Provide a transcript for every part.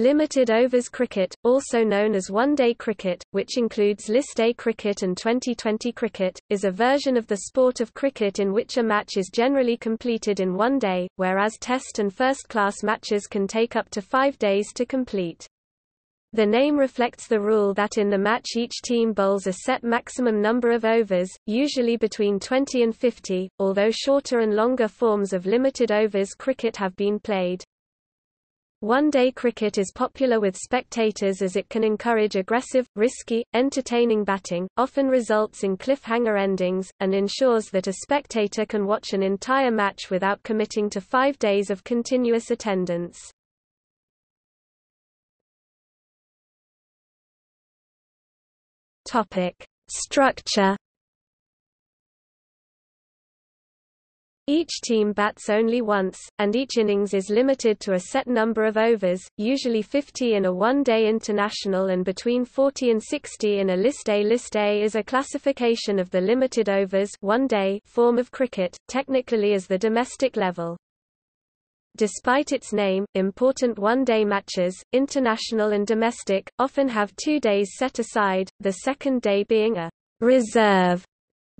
Limited overs cricket, also known as one-day cricket, which includes List A cricket and 2020 cricket, is a version of the sport of cricket in which a match is generally completed in one day, whereas Test and first-class matches can take up to five days to complete. The name reflects the rule that in the match each team bowls a set maximum number of overs, usually between 20 and 50, although shorter and longer forms of limited overs cricket have been played. One-day cricket is popular with spectators as it can encourage aggressive, risky, entertaining batting, often results in cliffhanger endings, and ensures that a spectator can watch an entire match without committing to five days of continuous attendance. Structure Each team bats only once, and each innings is limited to a set number of overs, usually 50 in a one-day international and between 40 and 60 in a List A. List A is a classification of the limited overs one day form of cricket, technically as the domestic level. Despite its name, important one-day matches, international and domestic, often have two days set aside, the second day being a reserve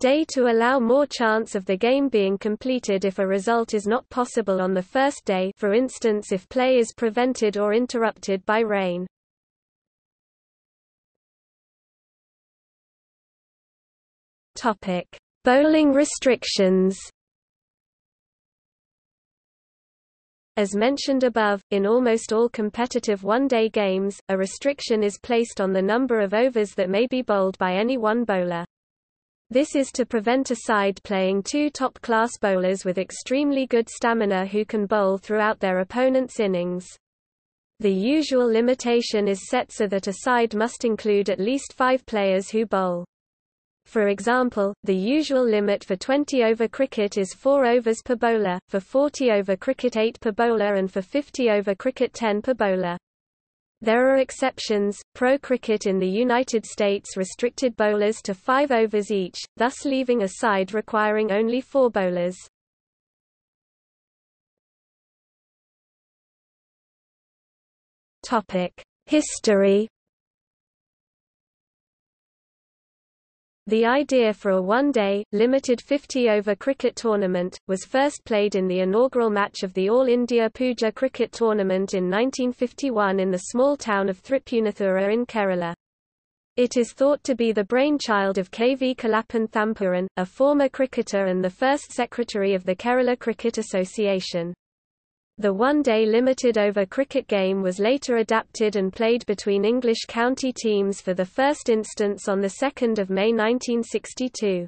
day to allow more chance of the game being completed if a result is not possible on the first day for instance if play is prevented or interrupted by rain. Bowling restrictions As mentioned above, in almost all competitive one-day games, a restriction is placed on the number of overs that may be bowled by any one bowler. This is to prevent a side playing two top-class bowlers with extremely good stamina who can bowl throughout their opponent's innings. The usual limitation is set so that a side must include at least five players who bowl. For example, the usual limit for 20-over cricket is 4 overs per bowler, for 40-over cricket 8 per bowler and for 50-over cricket 10 per bowler. There are exceptions. Pro cricket in the United States restricted bowlers to five overs each, thus leaving a side requiring only four bowlers. Topic: History The idea for a one-day, limited 50-over cricket tournament, was first played in the inaugural match of the All India Pooja Cricket Tournament in 1951 in the small town of Thripunithura in Kerala. It is thought to be the brainchild of K. V. Kalappan Thampuran, a former cricketer and the first secretary of the Kerala Cricket Association. The one-day limited-over cricket game was later adapted and played between English county teams for the first instance on 2 May 1962.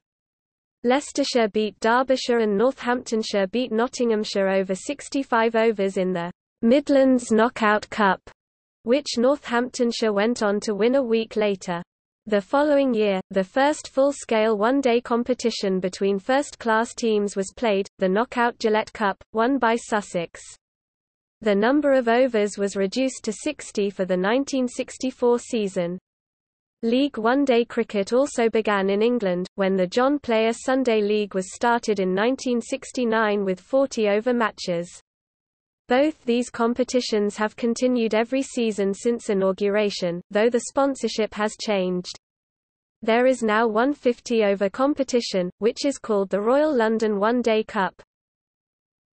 Leicestershire beat Derbyshire and Northamptonshire beat Nottinghamshire over 65 overs in the Midlands Knockout Cup, which Northamptonshire went on to win a week later. The following year, the first full-scale one-day competition between first-class teams was played, the Knockout Gillette Cup, won by Sussex. The number of overs was reduced to 60 for the 1964 season. League one-day cricket also began in England, when the John Player Sunday League was started in 1969 with 40-over matches. Both these competitions have continued every season since inauguration, though the sponsorship has changed. There is now one 50-over competition, which is called the Royal London One Day Cup.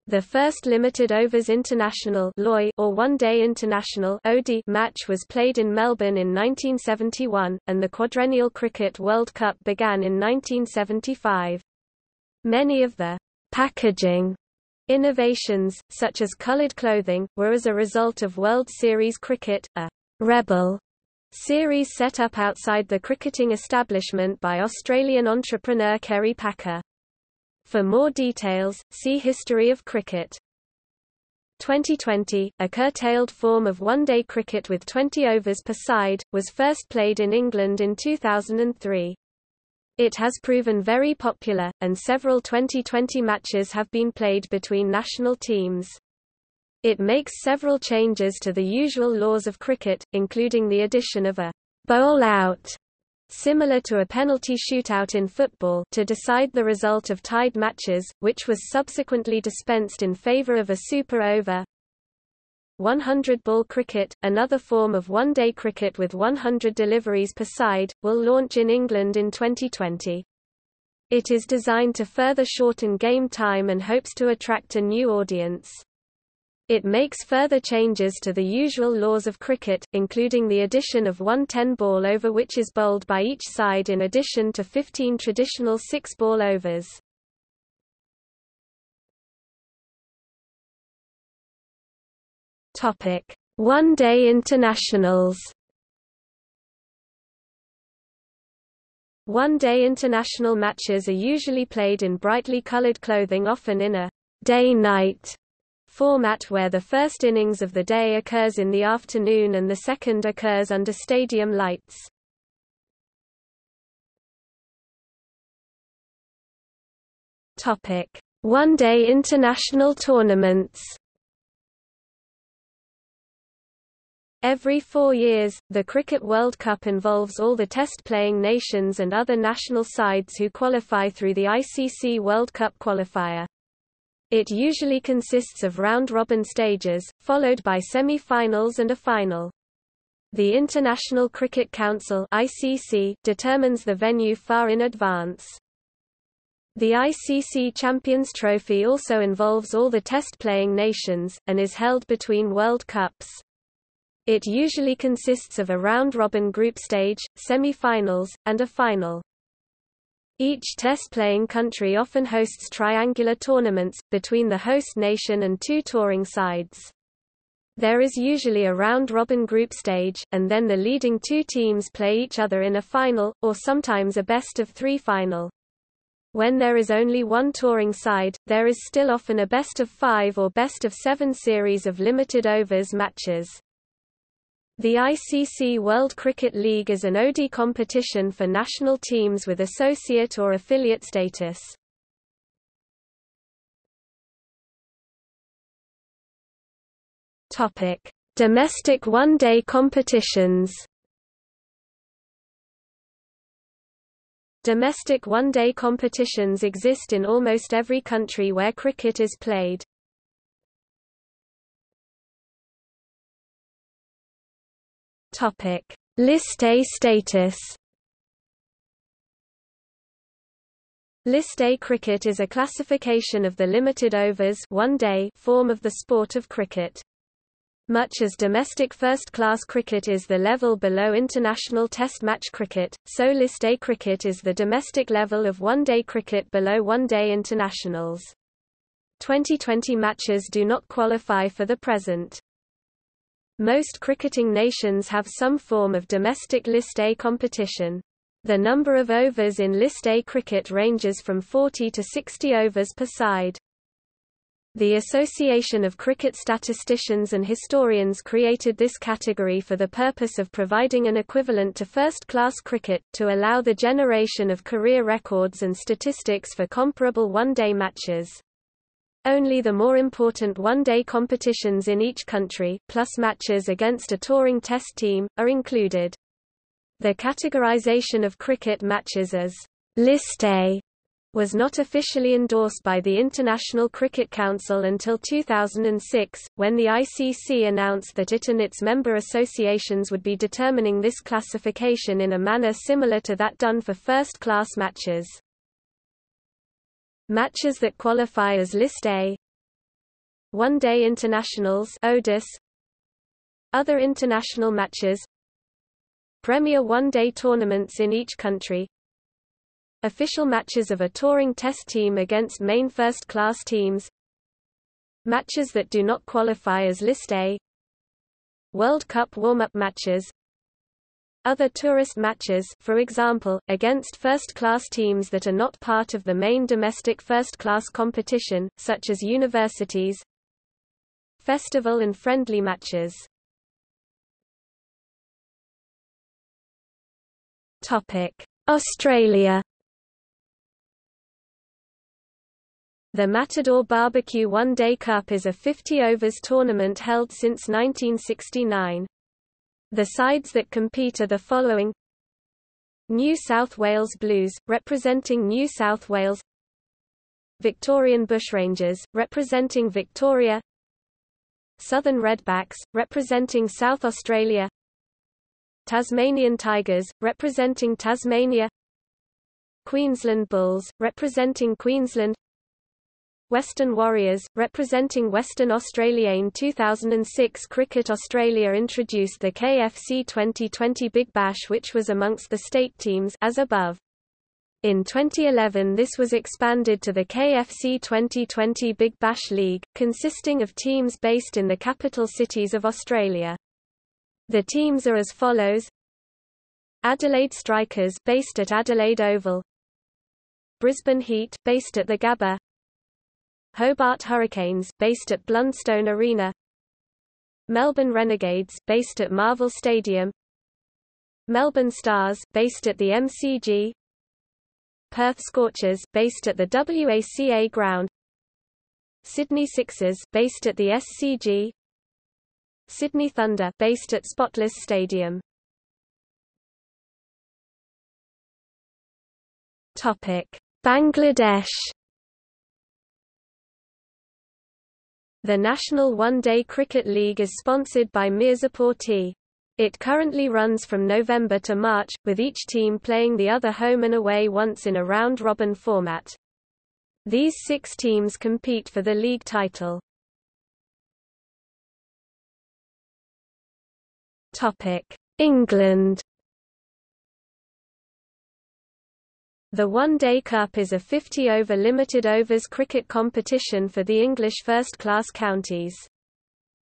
The first limited overs international or one-day international match was played in Melbourne in 1971, and the Quadrennial Cricket World Cup began in 1975. Many of the packaging innovations, such as coloured clothing, were as a result of World Series cricket, a rebel series set up outside the cricketing establishment by Australian entrepreneur Kerry Packer. For more details, see History of cricket. 2020, a curtailed form of one-day cricket with 20 overs per side, was first played in England in 2003. It has proven very popular, and several 2020 matches have been played between national teams. It makes several changes to the usual laws of cricket, including the addition of a bowl out similar to a penalty shootout in football to decide the result of tied matches, which was subsequently dispensed in favor of a super over. 100 ball cricket, another form of one-day cricket with 100 deliveries per side, will launch in England in 2020. It is designed to further shorten game time and hopes to attract a new audience. It makes further changes to the usual laws of cricket, including the addition of one 10-ball over which is bowled by each side in addition to 15 traditional six-ball overs. One-day internationals One-day international matches are usually played in brightly colored clothing often in a day-night format where the first innings of the day occurs in the afternoon and the second occurs under stadium lights. One-day international tournaments Every four years, the Cricket World Cup involves all the test-playing nations and other national sides who qualify through the ICC World Cup qualifier. It usually consists of round-robin stages, followed by semi-finals and a final. The International Cricket Council ICC determines the venue far in advance. The ICC Champions Trophy also involves all the test-playing nations, and is held between World Cups. It usually consists of a round-robin group stage, semi-finals, and a final. Each test-playing country often hosts triangular tournaments, between the host nation and two touring sides. There is usually a round-robin group stage, and then the leading two teams play each other in a final, or sometimes a best-of-three final. When there is only one touring side, there is still often a best-of-five or best-of-seven series of limited overs matches. The ICC World Cricket League is an ODI competition for national teams with associate or affiliate status. Topic: Domestic one-day competitions. Domestic one-day competitions exist in almost every country where cricket is played. Topic: List A status. List A cricket is a classification of the limited overs one day form of the sport of cricket. Much as domestic first-class cricket is the level below international test match cricket, so List A cricket is the domestic level of one-day cricket below one-day internationals. 2020 matches do not qualify for the present. Most cricketing nations have some form of domestic List A competition. The number of overs in List A cricket ranges from 40 to 60 overs per side. The Association of Cricket Statisticians and Historians created this category for the purpose of providing an equivalent to first-class cricket, to allow the generation of career records and statistics for comparable one-day matches. Only the more important one-day competitions in each country, plus matches against a touring test team, are included. The categorization of cricket matches as List A was not officially endorsed by the International Cricket Council until 2006, when the ICC announced that it and its member associations would be determining this classification in a manner similar to that done for first-class matches. Matches that qualify as List A. One-day internationals ODIS Other international matches. Premier one-day tournaments in each country. Official matches of a touring test team against main first-class teams. Matches that do not qualify as List A. World Cup warm-up matches other tourist matches for example, against first-class teams that are not part of the main domestic first-class competition, such as universities Festival and friendly matches Australia The Matador Barbecue One Day Cup is a 50 overs tournament held since 1969. The sides that compete are the following. New South Wales Blues, representing New South Wales. Victorian Bushrangers, representing Victoria. Southern Redbacks, representing South Australia. Tasmanian Tigers, representing Tasmania. Queensland Bulls, representing Queensland Western Warriors, representing Western Australia in 2006 Cricket Australia introduced the KFC 2020 Big Bash which was amongst the state teams as above. In 2011 this was expanded to the KFC 2020 Big Bash League, consisting of teams based in the capital cities of Australia. The teams are as follows Adelaide Strikers based at Adelaide Oval Brisbane Heat based at the Gabba Hobart Hurricanes, based at Blundstone Arena. Melbourne Renegades, based at Marvel Stadium. Melbourne Stars, based at the MCG Perth Scorchers, based at the WACA ground. Sydney Sixers, based at the SCG Sydney Thunder, based at Spotless Stadium. Topic: Bangladesh The National One-Day Cricket League is sponsored by Mirzapur Tea. It currently runs from November to March, with each team playing the other home and away once in a round-robin format. These six teams compete for the league title. England The One Day Cup is a 50-over limited overs cricket competition for the English first-class counties.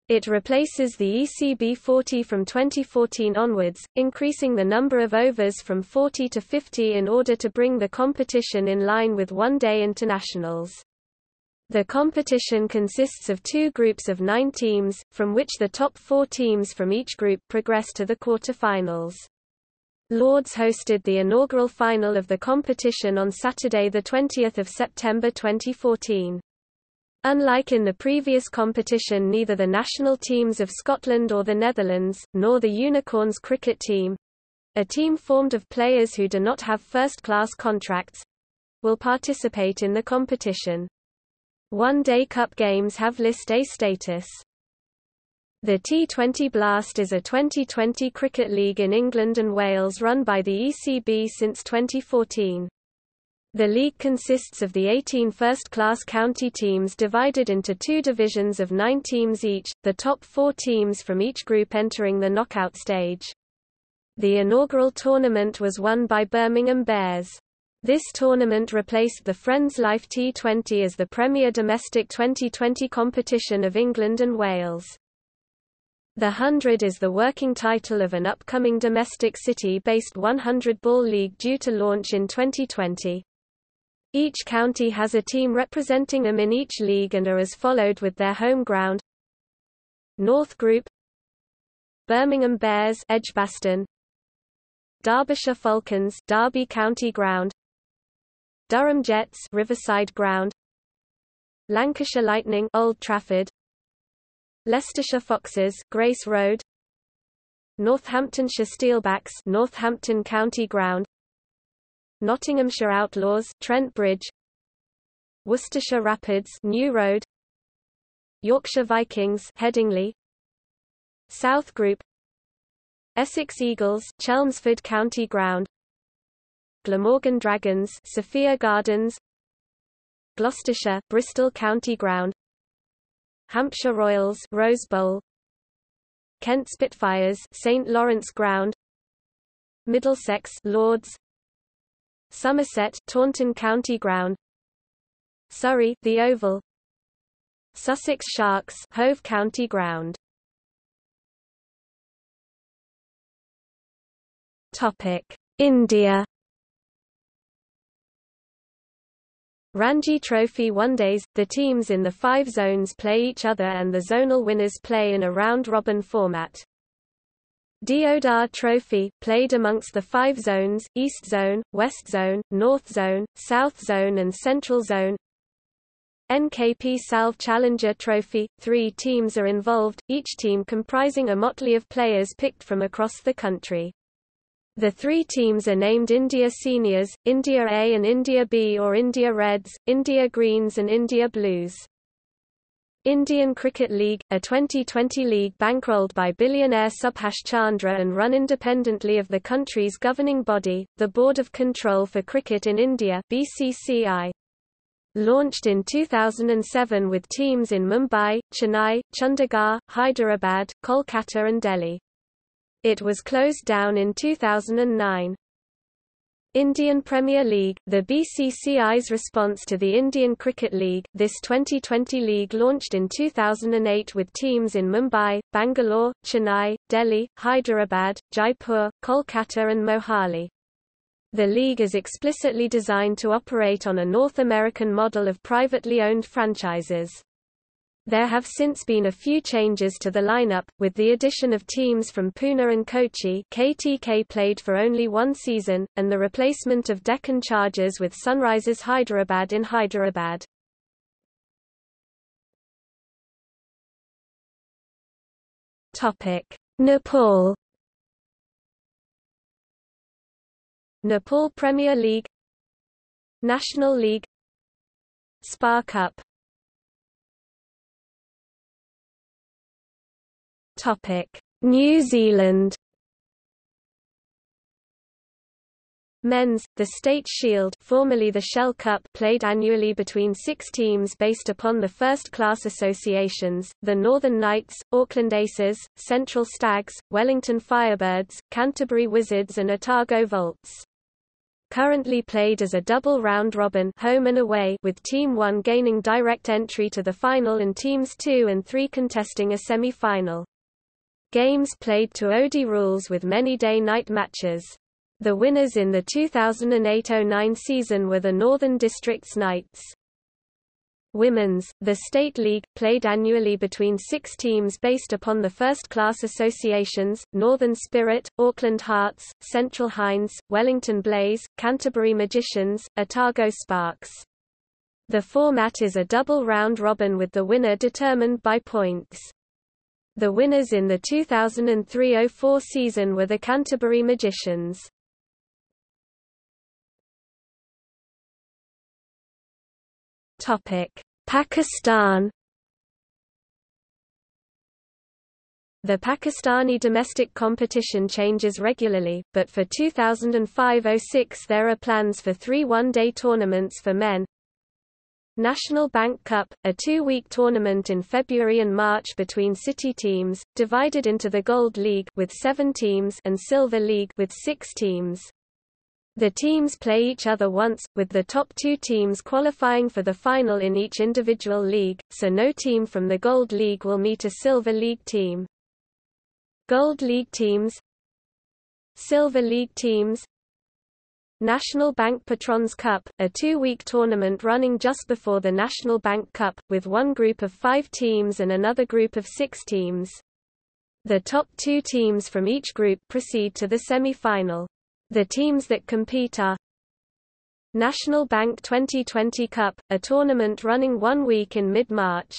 It replaces the ECB 40 from 2014 onwards, increasing the number of overs from 40 to 50 in order to bring the competition in line with one-day internationals. The competition consists of two groups of nine teams, from which the top four teams from each group progress to the quarter-finals. Lords hosted the inaugural final of the competition on Saturday 20 September 2014. Unlike in the previous competition neither the national teams of Scotland or the Netherlands, nor the Unicorns cricket team—a team formed of players who do not have first-class contracts—will participate in the competition. One-day cup games have List A status. The T20 Blast is a 2020 cricket league in England and Wales run by the ECB since 2014. The league consists of the 18 first-class county teams divided into two divisions of nine teams each, the top four teams from each group entering the knockout stage. The inaugural tournament was won by Birmingham Bears. This tournament replaced the Friends Life T20 as the premier domestic 2020 competition of England and Wales. The Hundred is the working title of an upcoming domestic city-based 100-ball league due to launch in 2020. Each county has a team representing them in each league and are as followed with their home ground. North Group Birmingham Bears Edgbaston Derbyshire Falcons Derby County Ground Durham Jets Riverside Ground Lancashire Lightning Old Trafford Leicestershire Foxes, Grace Road. Northamptonshire Steelbacks, Northampton County Ground. Nottinghamshire Outlaws, Trent Bridge. Worcestershire Rapids, New Road. Yorkshire Vikings, Headingley. South Group. Essex Eagles, Chelmsford County Ground. Glamorgan Dragons, Sophia Gardens. Gloucestershire, Bristol County Ground. Hampshire Royals Rose Bowl Kent Spitfires St Lawrence Ground Middlesex Lords Somerset Taunton County Ground Surrey The Oval Sussex Sharks Hove County Ground. Topic India Ranji Trophy One-Days, the teams in the five zones play each other and the zonal winners play in a round-robin format. Deodhar Trophy, played amongst the five zones, East Zone, West Zone, North Zone, South Zone and Central Zone. NKP Salve Challenger Trophy, three teams are involved, each team comprising a motley of players picked from across the country. The three teams are named India Seniors, India A and India B or India Reds, India Greens and India Blues. Indian Cricket League, a 2020 league bankrolled by billionaire Subhash Chandra and run independently of the country's governing body, the Board of Control for Cricket in India BCCI. Launched in 2007 with teams in Mumbai, Chennai, Chandigarh, Hyderabad, Kolkata and Delhi. It was closed down in 2009. Indian Premier League, the BCCI's response to the Indian Cricket League, this 2020 league launched in 2008 with teams in Mumbai, Bangalore, Chennai, Delhi, Hyderabad, Jaipur, Kolkata and Mohali. The league is explicitly designed to operate on a North American model of privately owned franchises. There have since been a few changes to the lineup, with the addition of teams from Pune and Kochi. KTK played for only one season, and the replacement of Deccan Chargers with Sunrisers Hyderabad in Hyderabad. Nepal Nepal Premier League National League Spa Cup Topic: New Zealand. Men's, the State Shield formerly the Shell Cup played annually between six teams based upon the first-class associations, the Northern Knights, Auckland Aces, Central Stags, Wellington Firebirds, Canterbury Wizards and Otago Volts. Currently played as a double round-robin home and away with Team 1 gaining direct entry to the final and Teams 2 and 3 contesting a semi-final. Games played to ODI rules with many day-night matches. The winners in the 2008–09 season were the Northern Districts Knights. Women's, the State League, played annually between six teams based upon the first-class associations, Northern Spirit, Auckland Hearts, Central Hinds, Wellington Blaze, Canterbury Magicians, Otago Sparks. The format is a double round-robin with the winner determined by points. The winners in the 2003–04 season were the Canterbury Magicians. Topic: Pakistan The Pakistani domestic competition changes regularly, but for 2005–06 there are plans for three one-day tournaments for men, National Bank Cup, a two-week tournament in February and March between city teams, divided into the Gold League with seven teams and Silver League with six teams. The teams play each other once, with the top two teams qualifying for the final in each individual league, so no team from the Gold League will meet a Silver League team. Gold League teams Silver League teams National Bank Patrons Cup, a two-week tournament running just before the National Bank Cup, with one group of five teams and another group of six teams. The top two teams from each group proceed to the semi-final. The teams that compete are National Bank 2020 Cup, a tournament running one week in mid-March.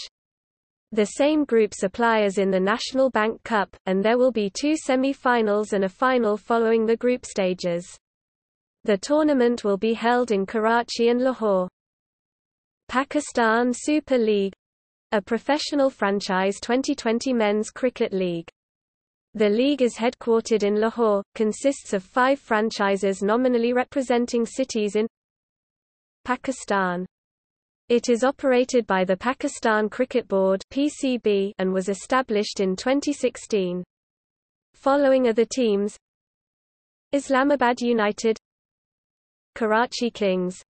The same groups apply as in the National Bank Cup, and there will be two semi-finals and a final following the group stages. The tournament will be held in Karachi and Lahore. Pakistan Super League a professional franchise 2020 men's cricket league. The league is headquartered in Lahore, consists of five franchises nominally representing cities in Pakistan. It is operated by the Pakistan Cricket Board PCB and was established in 2016. Following are the teams Islamabad United Karachi Kings.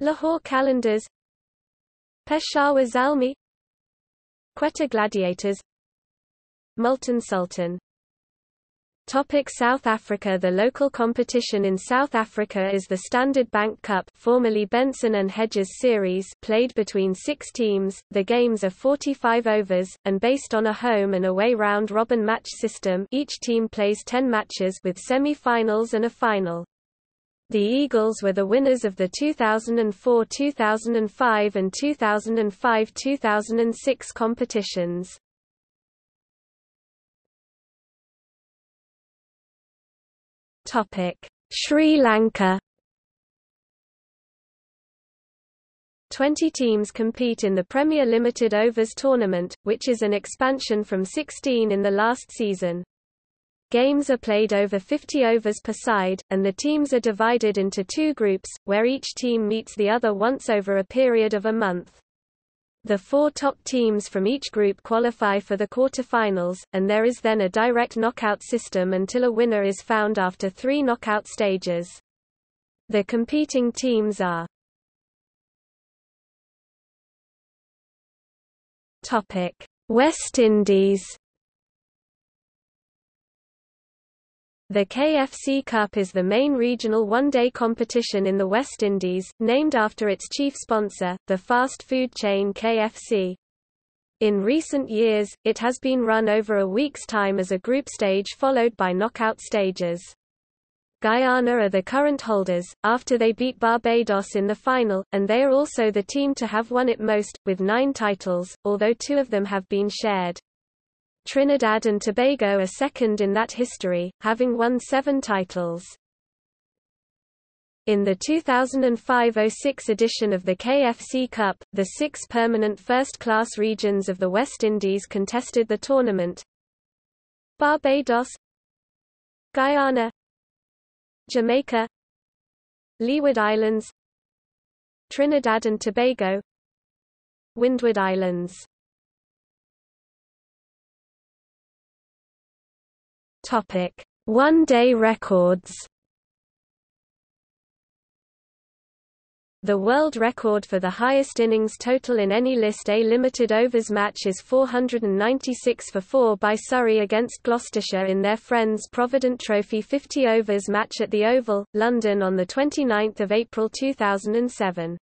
Lahore Qalandars Peshawar Zalmi. Quetta Gladiators. Multan Sultan. Topic South Africa The local competition in South Africa is the Standard Bank Cup formerly Benson and Hedges Series played between six teams, the games are 45 overs, and based on a home and away round-robin match system each team plays 10 matches with semi-finals and a final. The Eagles were the winners of the 2004-2005 and 2005-2006 competitions. Sri Lanka 20 teams compete in the Premier Limited Overs Tournament, which is an expansion from 16 in the last season. Games are played over 50 overs per side, and the teams are divided into two groups, where each team meets the other once over a period of a month. The four top teams from each group qualify for the quarterfinals, and there is then a direct knockout system until a winner is found after three knockout stages. The competing teams are West Indies The KFC Cup is the main regional one-day competition in the West Indies, named after its chief sponsor, the fast food chain KFC. In recent years, it has been run over a week's time as a group stage followed by knockout stages. Guyana are the current holders, after they beat Barbados in the final, and they are also the team to have won it most, with nine titles, although two of them have been shared. Trinidad and Tobago are second in that history, having won seven titles. In the 2005–06 edition of the KFC Cup, the six permanent first-class regions of the West Indies contested the tournament. Barbados Guyana Jamaica Leeward Islands Trinidad and Tobago Windward Islands Topic: One-day records. The world record for the highest innings total in any List A limited overs match is 496 for 4 by Surrey against Gloucestershire in their Friends Provident Trophy 50 overs match at the Oval, London on 29 April 2007.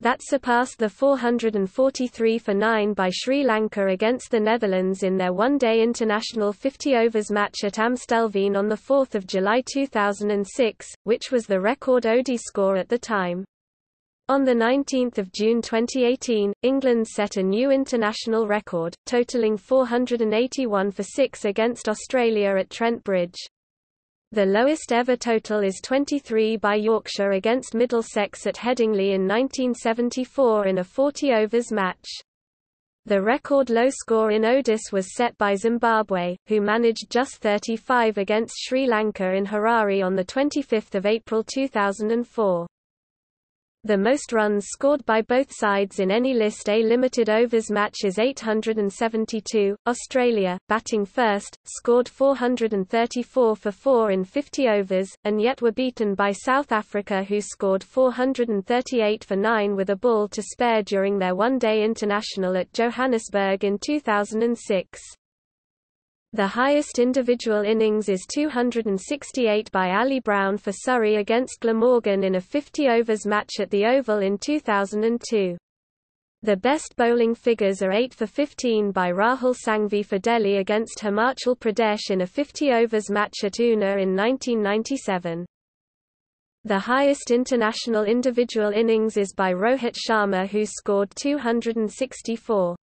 That surpassed the 443 for 9 by Sri Lanka against the Netherlands in their one-day international 50 overs match at Amstelveen on 4 July 2006, which was the record ODI score at the time. On 19 June 2018, England set a new international record, totalling 481 for 6 against Australia at Trent Bridge. The lowest ever total is 23 by Yorkshire against Middlesex at Headingley in 1974 in a 40 overs match. The record low score in ODIS was set by Zimbabwe, who managed just 35 against Sri Lanka in Harare on 25 April 2004. The most runs scored by both sides in any List A limited overs match is 872. Australia, batting first, scored 434 for 4 in 50 overs, and yet were beaten by South Africa who scored 438 for 9 with a ball to spare during their one-day international at Johannesburg in 2006. The highest individual innings is 268 by Ali Brown for Surrey against Glamorgan in a 50 overs match at the Oval in 2002. The best bowling figures are 8 for 15 by Rahul Sanghvi for Delhi against Himachal Pradesh in a 50 overs match at Una in 1997. The highest international individual innings is by Rohit Sharma who scored 264.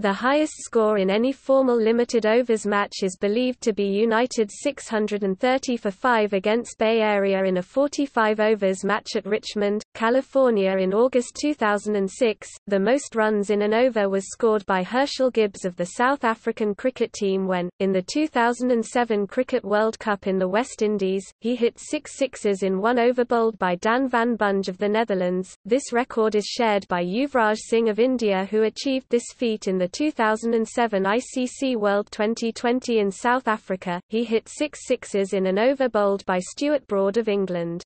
The highest score in any formal limited overs match is believed to be United's 630 for 5 against Bay Area in a 45 overs match at Richmond, California in August 2006. The most runs in an over was scored by Herschelle Gibbs of the South African cricket team when, in the 2007 Cricket World Cup in the West Indies, he hit six sixes in one over bowled by Daan van Bunge of the Netherlands. This record is shared by Yuvraj Singh of India who achieved this feat in the 2007 ICC World 2020 in South Africa, he hit six sixes in an over bowled by Stuart Broad of England.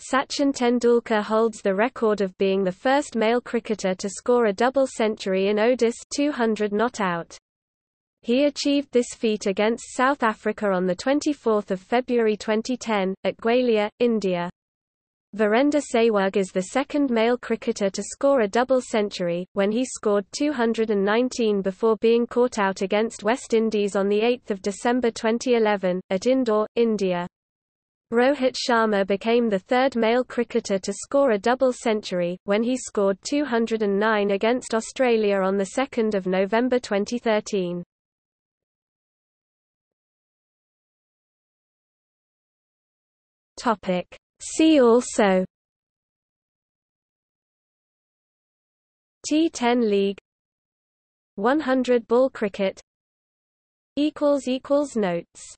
Sachin Tendulkar holds the record of being the first male cricketer to score a double century in ODIS 200 not out. He achieved this feat against South Africa on 24 February 2010, at Gwalior, India. Virender Sehwag is the second male cricketer to score a double century, when he scored 219 before being caught out against West Indies on 8 December 2011, at Indore, India. Rohit Sharma became the third male cricketer to score a double century, when he scored 209 against Australia on 2 November 2013. Topic. See also T10 League 100 ball cricket equals equals notes